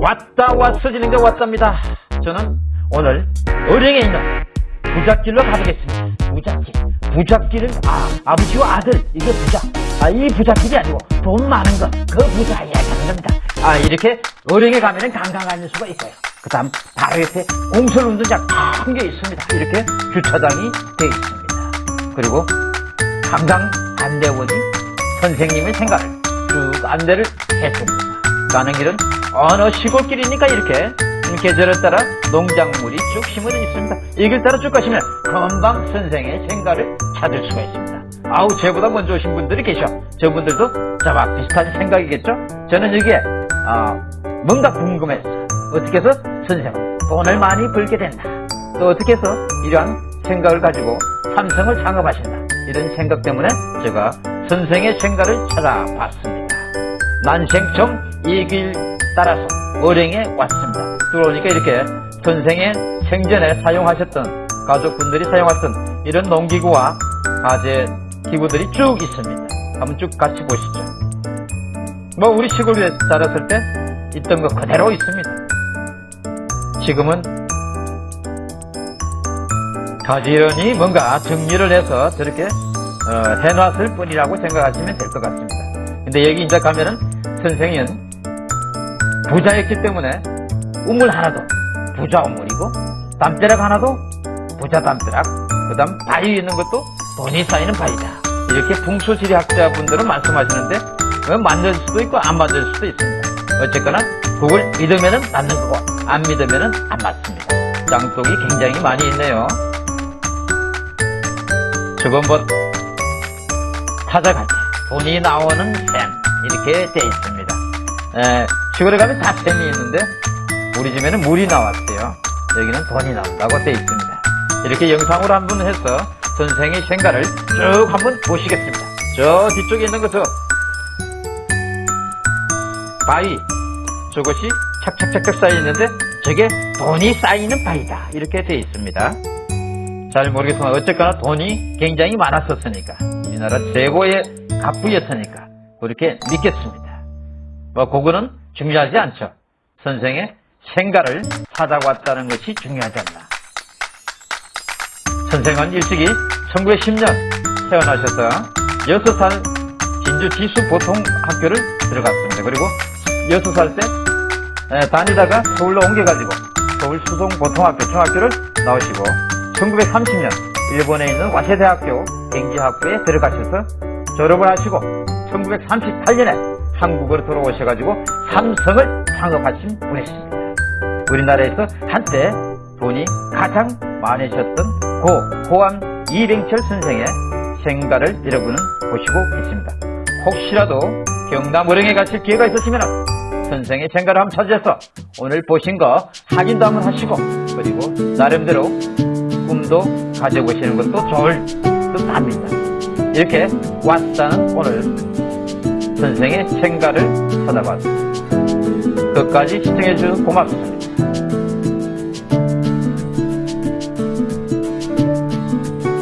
왔다 왔어지는 게 왔답니다. 저는 오늘 어령에 있는 부잣길로 가보겠습니다. 부잣길. 부잣길은 아 아버지와 아들 이게 부자. 아이 부잣길이 아니고 돈 많은 것그 부자 이야기하는 겁니다. 아 이렇게 어령에 가면은 관광하는 수가 있어요. 그 다음 바로 옆에 공설 운동장 큰 게 있습니다. 이렇게 주차장이 되어 있습니다. 그리고 관광 안내원이 선생님의 생각을 쭉 안내를 했습니다. 가는 길은 어느 시골길이니까 이렇게 계절에 따라 농작물이 쭉 심어져 있습니다. 이 길 따라 쭉 가시면 금방 선생의 생가를 찾을 수가 있습니다. 아우 저보다 먼저 오신 분들이 계셔. 저분들도 저와 비슷한 생각이겠죠? 저는 여기에 아, 뭔가 궁금해서 어떻게 해서 선생은 돈을 많이 벌게 된다. 또 어떻게 해서 이러한 생각을 가지고 삼성을 창업하신다. 이런 생각 때문에 제가 선생의 생가를 찾아봤습니다. 난생처음 이길 따라서 어령에 왔습니다. 들어오니까 이렇게 선생의 생전에 사용하셨던 가족분들이 사용했던 이런 농기구와 가재 기구들이 쭉 있습니다. 한번 쭉 같이 보시죠. 뭐 우리 시골에 자랐을 때 있던 것 그대로 있습니다. 지금은 가지런히 뭔가 정리를 해서 저렇게 어, 해놨을 뿐이라고 생각하시면 될 것 같습니다. 근데 여기 이제 가면은 선생은 부자였기 때문에 우물 하나도 부자 우물이고 담벼락 하나도 부자 담벼락 그 다음 바위 있는 것도 돈이 쌓이는 바위다. 이렇게 풍수지리학자분들은 말씀하시는데 어, 맞을 수도 있고 안 맞을 수도 있습니다. 어쨌거나 그걸 믿으면 맞는 거고 안 믿으면 안 맞습니다. 짱독이 굉장히 많이 있네요. 뭐 찾아갈 때 돈이 나오는 샘 이렇게 돼 있습니다. 에, 시골에 가면 다 샘이 있는데 우리 집에는 물이 나왔어요. 여기는 돈이 나온다고 돼 있습니다. 이렇게 영상으로 한번 해서 선생의 생가를 쭉 한번 보시겠습니다. 저 뒤쪽에 있는 것저 바위 저것이 착착착착 쌓여 있는데 저게 돈이 쌓이는 바위다. 이렇게 돼 있습니다. 잘 모르겠지만 어쨌거나 돈이 굉장히 많았었으니까. 우리나라 최고의 갑부였으니까 그렇게 믿겠습니다. 뭐 그거는 중요하지 않죠. 선생의 생가를 찾아왔다는 것이 중요하지 않나. 선생은 일찍이 1910년 태어나셔서 6살 진주 지수 보통 학교를 들어갔습니다. 그리고 6살 때 다니다가 서울로 옮겨가지고 서울 수동 보통학교 중학교를 나오시고 1930년 일본에 있는 와세대학교 경제학부에 들어가셔서 졸업을 하시고 1938년에 한국으로 돌아오셔가지고 삼성을 창업하신 분이십니다. 우리나라에서 한때 돈이 가장 많으셨던 고 호암 이병철 선생의 생가를 여러분은 보시고 계십니다. 혹시라도 경남 어령에 가실 기회가 있으시면 선생의 생가를 한번 찾아서 오늘 보신 거 확인도 한번 하시고 그리고 나름대로 꿈도 가져보시는 것도 좋을 듯 합니다. 이렇게 왔다는 오늘 선생의 생가를 찾아봤습니다. 끝까지 시청해주셔서 고맙습니다.